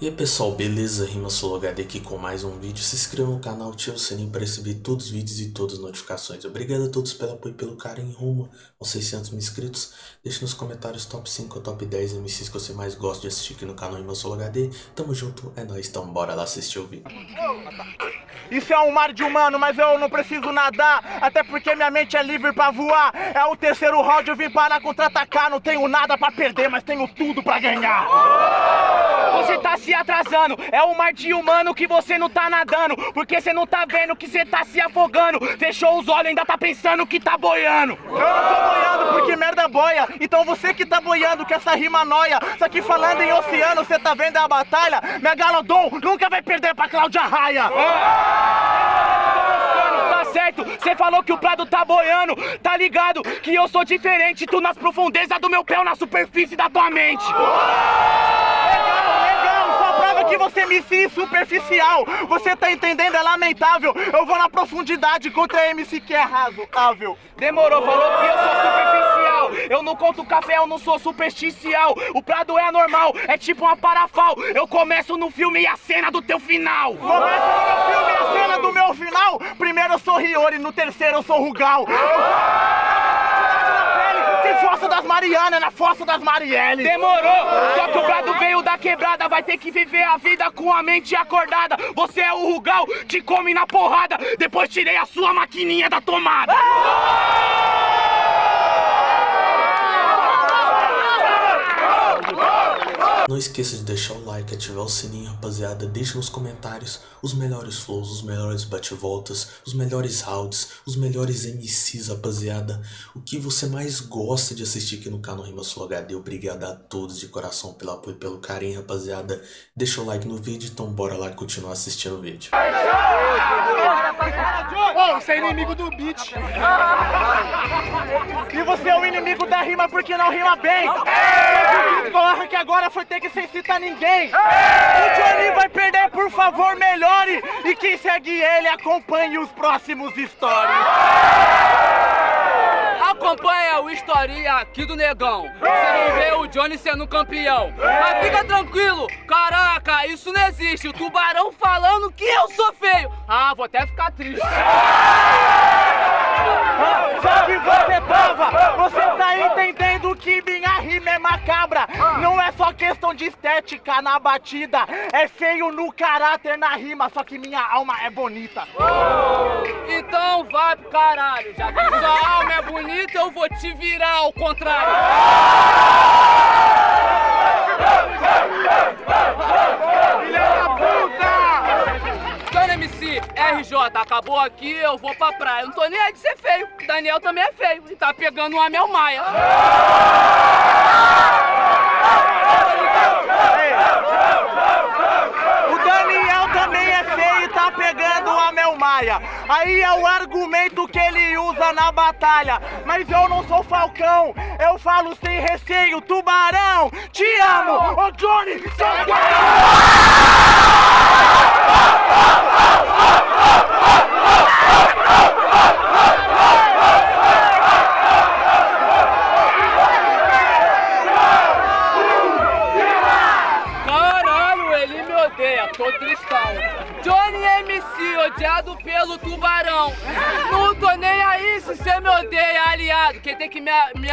E aí pessoal, beleza? Rima HD aqui com mais um vídeo. Se inscreva no canal, ative o sininho para receber todos os vídeos e todas as notificações. Obrigado a todos pelo apoio e pelo carinho rumo aos 600 mil inscritos. Deixe nos comentários top 5 ou top 10 MCs que você mais gosta de assistir aqui no canal Rima HD. Tamo junto, é nóis, então bora lá assistir o vídeo. Isso é um mar de humano, mas eu não preciso nadar Até porque minha mente é livre pra voar É o terceiro round, eu vim para contra-atacar Não tenho nada pra perder, mas tenho tudo pra ganhar Você tá se atrasando. É o mar de humano que você não tá nadando Porque você não tá vendo que você tá se afogando. Fechou os olhos, ainda tá pensando que tá boiando. Eu não tô boiando porque merda boia. Então você que tá boiando com essa rima noia. Só que falando em oceano, você tá vendo a batalha? Megalodon nunca vai perder pra Cláudia Raia. Tá certo, cê falou que o Prado tá boiando. Tá ligado que eu sou diferente. Tu nas profundezas do meu pé ou na superfície da tua mente que você me fiz superficial. Você tá entendendo, é lamentável. Eu vou na profundidade contra MC que é razoável. Demorou, falou que eu sou superficial. Eu não conto café, eu não sou superficial. O Prado é anormal, é tipo uma parafal. Eu começo no filme e a cena do teu final. Começa no meu filme e a cena do meu final. Primeiro eu sou Riori, no terceiro eu sou Rugal das Marianas, na Fossa das Marielle Demorou, só que o Prado veio da quebrada Vai ter que viver a vida com a mente acordada. Você é o Rugal, te come na porrada. Depois tirei a sua maquininha da tomada. Não esqueça de deixar o like, ativar o sininho, rapaziada. Deixe nos comentários os melhores flows, os melhores bate-voltas, os melhores rounds, os melhores MCs, rapaziada. O que você mais gosta de assistir aqui no canal Rima Sul HD. Obrigado a todos de coração pelo apoio e pelo carinho, rapaziada. Deixa o like no vídeo, então bora lá continuar assistindo o vídeo. Oh, você é inimigo do beat. E você é o inimigo da rima porque não rima bem. Corre que agora foi ter que sem citar ninguém. O Johnny vai perder, por favor, melhore. E quem segue ele, acompanhe os próximos stories. Acompanha o historinha aqui do negão. Você vai ver o Johnny sendo campeão. Mas fica tranquilo, caraca, isso não existe. O tubarão falando que eu sou feio. Ah, vou até ficar triste. Só que você tava, você tá entendendo que minha rima é macabra. Não é só questão de estética na batida, é feio no caráter na rima, só que minha alma é bonita. Então vai pro caralho. Já que sua alma é bonita, eu vou te virar ao contrário. RJ, acabou aqui, eu vou pra praia. Não tô nem aí de ser feio. Daniel também é feio e tá pegando uma Mel Maia. O Daniel também é feio e tá pegando a Mel Maia. Aí é o argumento que ele usa na batalha. Mas eu não sou falcão, eu falo sem receio. Tubarão, te amo! Ô Johnny, seu Caralho,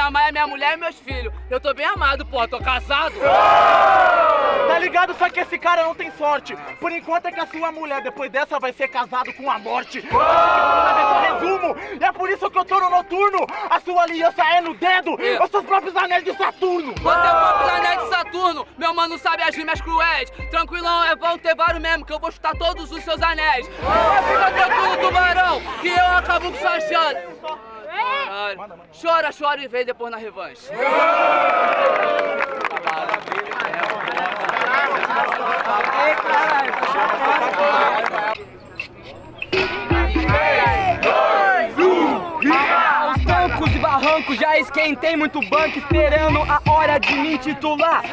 amar é minha mulher e meus filhos. Eu tô bem amado, pô, tô casado. Tá ligado? Só que esse cara não tem sorte. Por enquanto é que a sua mulher, depois dessa, vai ser casado com a morte. Resumo, e é por isso que eu tô no noturno. A sua aliança é no dedo. Os seus próprios anéis de Saturno. Você é o próprio anel de Saturno, meu mano sabe as rimas cruéis. Tranquilão, é bom ter vários mesmo, que eu vou chutar todos os seus anéis. Mas fica tranquilo, tubarão, que eu acabo com chance. Caralho. Chora, chora e vem depois na revanche. Aos já Já esquentei muito banco esperando a hora de me titular?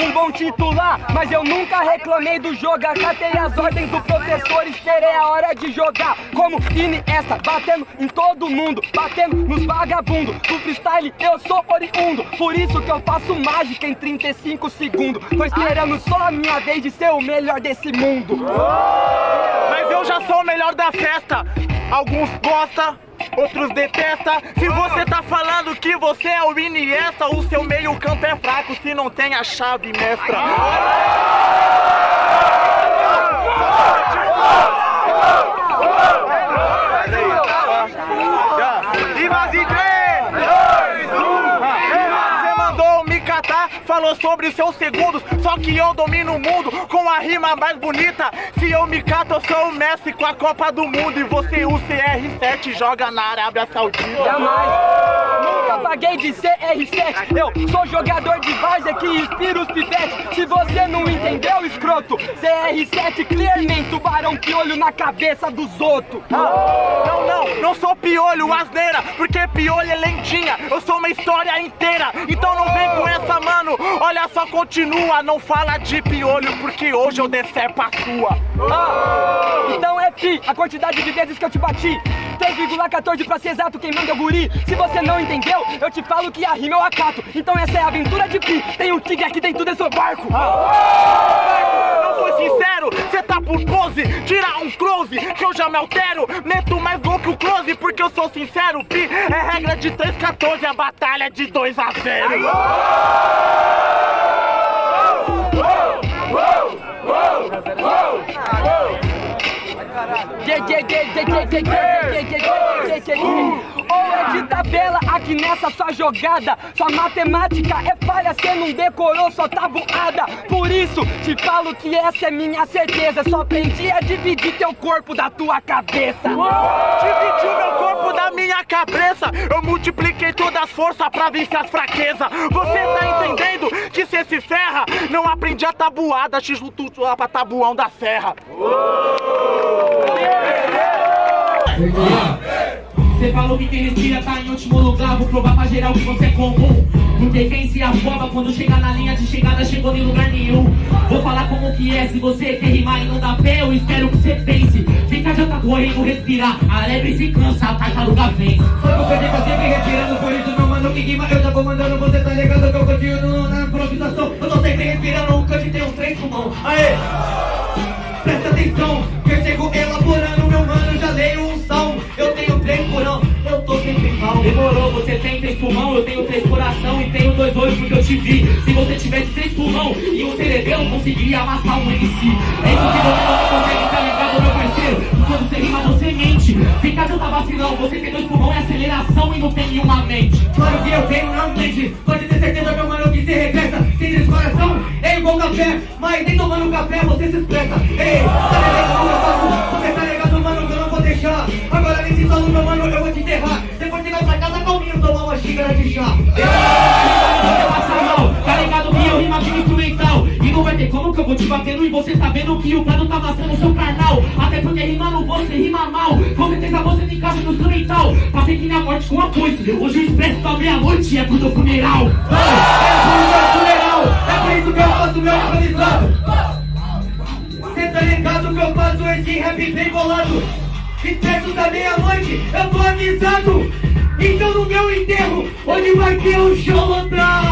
Um bom titular, mas eu nunca reclamei do jogo Acatei as ordens do professor, esperei a hora de jogar. Como Iniesta, batendo em todo mundo Batendo nos vagabundos. Do freestyle eu sou oriundo Por isso que eu faço mágica em 35 segundos. Tô esperando só a minha vez de ser o melhor desse mundo. Mas eu já sou o melhor da festa. Alguns gostam, outros detestam Se você tá falando que você é o Iniesta O seu meio campo é fraco se não tem a chave mestra falou sobre seus segundos Só que eu domino o mundo com a rima mais bonita. Se eu me cato, eu sou o Messi com a Copa do Mundo. E você, o CR7, joga na Arábia Saudita. Jamais, nunca paguei de CR7 Eu sou jogador de várzea que inspira os pivetes Se você não entendeu, escroto CR7, clearmente, tubarão piolho na cabeça dos outros. Ah, Não, não, não sou piolho, asneira Porque piolho é lentinha, eu sou uma história inteira. Então não vem com essa, mano. Olha só, continua, não fala de piolho Porque hoje eu decepo a sua. Ah, Então é pi, a quantidade de vezes que eu te bati 3,14 pra ser exato, quem manda é o guri. Se você não entendeu, eu te falo que a rima é o acato. Então essa é a aventura de pi. Tem um tigre aqui dentro desse barco. Ah. Foi sincero, cê tá por pose Tira um close, que eu já me altero Meto mais gol que o close, porque eu sou sincero Pi é regra de 3,14, a batalha é de 2 a 0 ou é de tabela aqui nessa sua jogada. Sua matemática é falha, cê não decorou sua tabuada Por isso te falo que essa é minha certeza. Só aprendi a dividir teu corpo da tua cabeça. Dividiu meu corpo da minha cabeça. Eu multipliquei todas as forças pra vencer as fraquezas. Você tá entendendo que cê se ferra? Não aprendi a tabuada, x lá pra tabuão da serra você falou que quem respira tá em último lugar. Vou provar pra geral que você é comum. Porque quem se afoba quando chega na linha de chegada Chegou em lugar nenhum. Vou falar como que é, se você quer rimar e não dá pé Eu espero que você pense. Fica já tá correndo, respirar. A lebre se cansa, a tartaruga vence que eu perdi tá sempre respirando Por isso meu mano que rima eu já vou mandando. Você tá ligado que eu continuo na improvisação. Eu tô sempre respirando, o cante tem um trem pulmão. Aê! Presta atenção, que Demorou, você tem três pulmão Eu tenho três coração e tenho dois olhos porque eu te vi. Se você tivesse três pulmão e um cerebelo Conseguiria amassar um MC É isso que você não consegue, tá ligado, meu parceiro? Quando você rima, você mente. Fica tá vacilão, você tem dois pulmão e aceleração E não tem nenhuma mente. Claro que eu tenho, não mente. Pode ter certeza, meu mano, que se regressa. Sem três coração, é igual café Mas nem tomando café você se expressa. Ei, xícara de chá. Tá que eu rima de instrumental? E não vai ter como que eu vou te batendo E você tá vendo que o plano tá amassando o seu carnal. Até porque rimando você rima mal. Com certeza você me encaixa no instrumental. Passei que minha morte com a coisa Hoje o expresso tá meia-noite é pro teu funeral. É pro meu funeral. É por isso que eu faço meu improvisado Cê tá ligado que eu faço esse rap bem bolado? E perto da meia-noite eu tô avisado Então no meu enterro, onde vai ter um show lotado?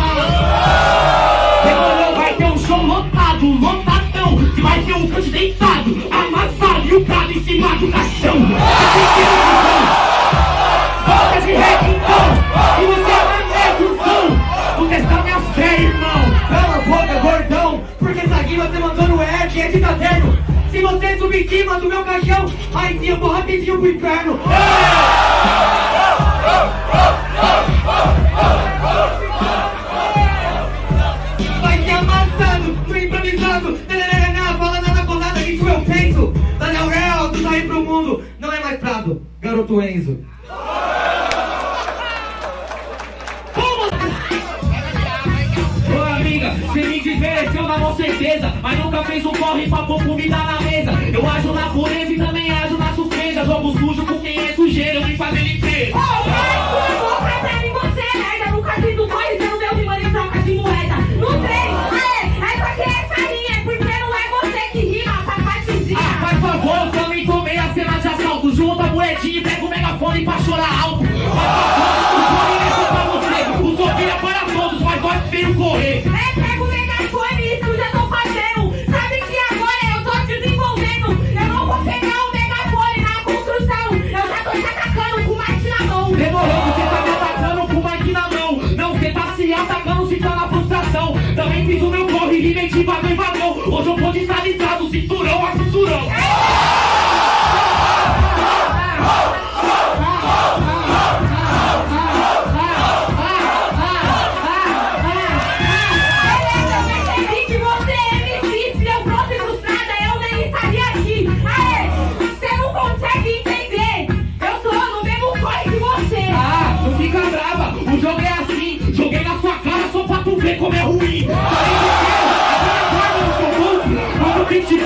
Demorou, vai ter um show lotado, lotadão Que vai ter um canto deitado, amassado E o prato em cima do caixão. Volta de então, e você é o som Vou testar minha fé, irmão. Cala a boca, gordão Porque essa rima você mandou no Ed, é de caderno. Se você subir em cima do meu caixão Aí sim eu vou rapidinho pro inferno Vai ser amassado, no improvisado Nananana, fala nada com nada, isso eu penso Daniel Real, tu sair pro mundo Não é mais Prado, garoto Enzo. Ô amiga, cê me desmereceu na mão certeza. Mas nunca fez um corre pra pôr comida na mesa. Eu ajo na pureza e também ajo na surpresa Jogo sujo com quem é sujeira, vim fazer limpeza. Ô, oh, pra você é gente vagão em vagão. Hoje eu vou desalisado, cinturão a cinturão.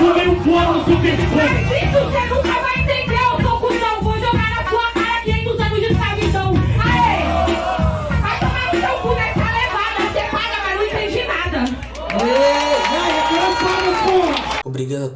Tipo meio fora no seu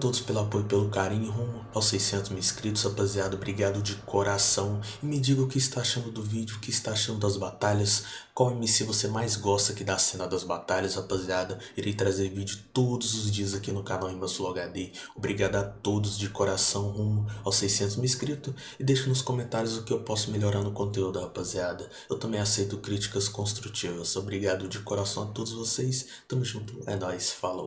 todos pelo apoio pelo carinho rumo aos 600 mil inscritos, rapaziada. Obrigado de coração. E me diga o que está achando do vídeo, o que está achando das batalhas. Qual MC você mais gosta aqui da cena das batalhas, rapaziada. Irei trazer vídeo todos os dias aqui no canal Sul HD. Obrigado a todos de coração rumo aos 600 mil inscritos. E deixe nos comentários o que eu posso melhorar no conteúdo, rapaziada. Eu também aceito críticas construtivas. Obrigado de coração a todos vocês. Tamo junto. É nóis. Falou.